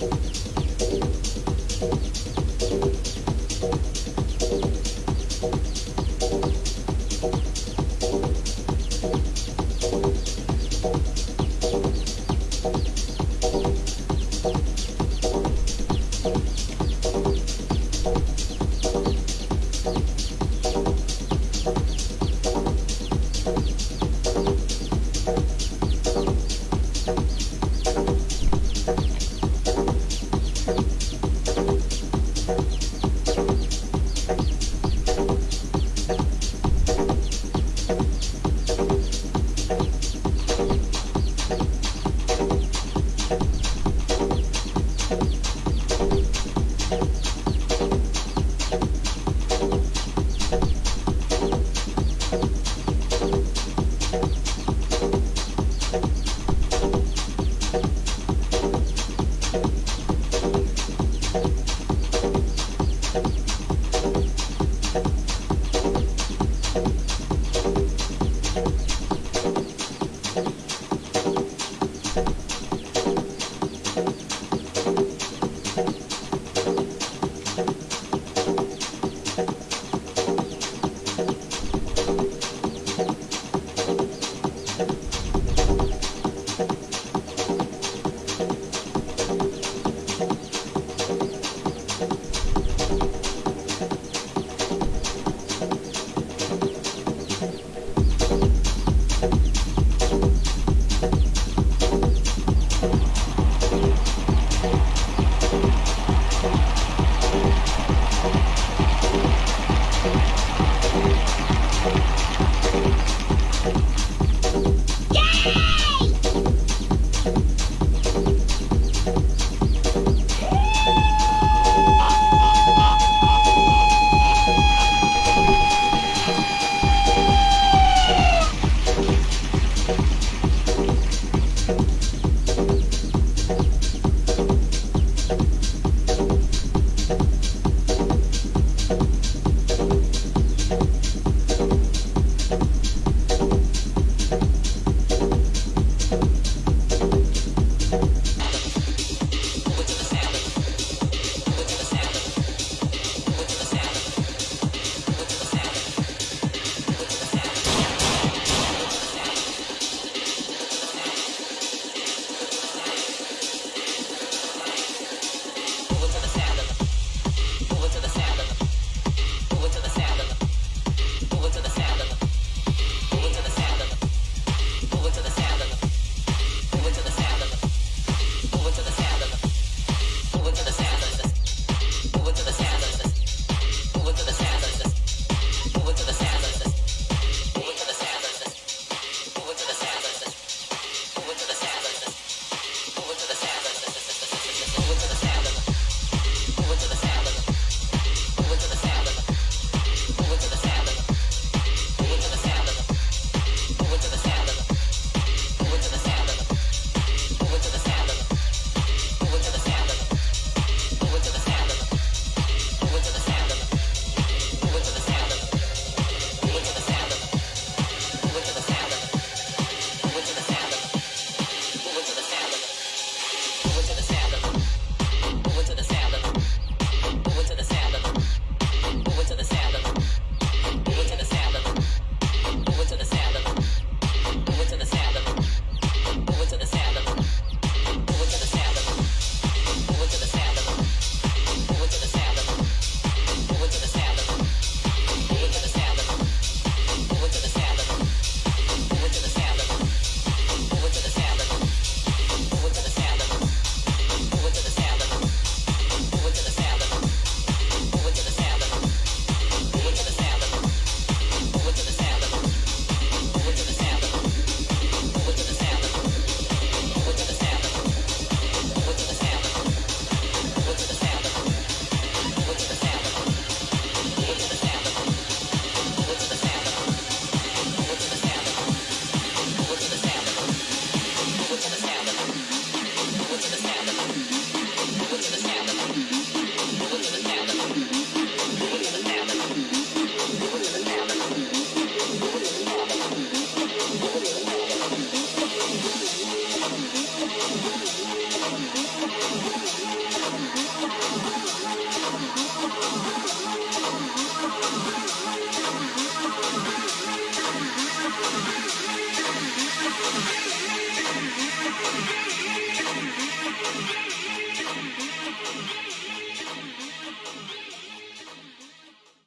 うん。